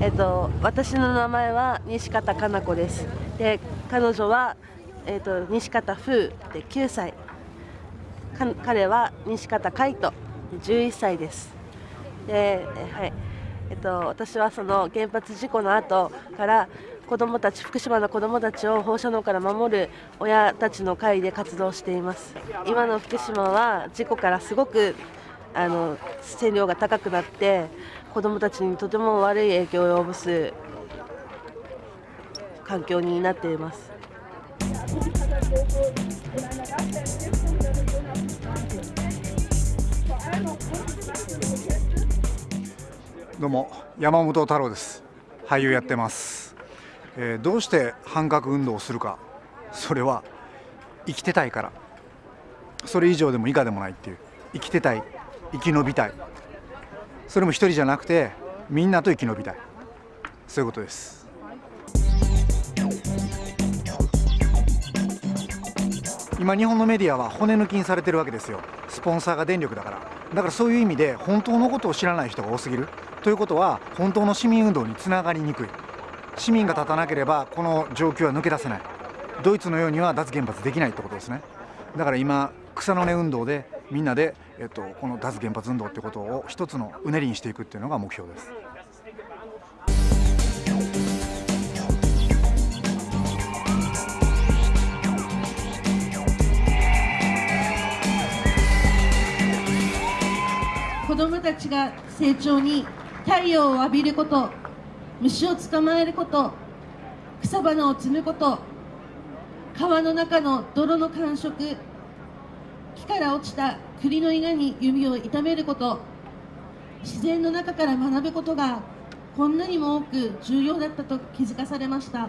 えっと、私の名前は西方かな子です。で彼女は、えっと、西方風で9歳。彼は西方海斗11歳です。で、はい。えっと、私はその原発事故の後から子どもたち福島の子どもたちを放射能から守る親たちの会で活動しています。今の福島は事故からすごくあの線量が高くなって子どもたちにとても悪い影響を及ぼす環境になっています。どうも山本太郎です。俳優やってます、えー、どうして反核運動をするか。それは生きてたいから。それ以上でも以下でもないっていう。生きてたい。生き延びたい。それも一人じゃなくてみんなと生き延びたい。そういうことです。今日本のメディアは骨抜きにされてるわけですよ。スポンサーが電力だから。だからそういう意味で本当のことを知らない人が多すぎる。ということは本当の市民運動につながりにくい。市民が立たなければこの状況は抜け出せない。ドイツのようには脱原発できないってことですね。だから今草の根運動でみんなで、えっと、この脱原発運動ってことを一つのうねりにしていくっていうのが目標です。子どもたちが成長に太陽を浴びること虫を捕まえること草花を摘むこと川の中の泥の感触から落ちた栗の稲に指を痛めること自然の中から学ぶことがこんなにも多く重要だったと気づかされました。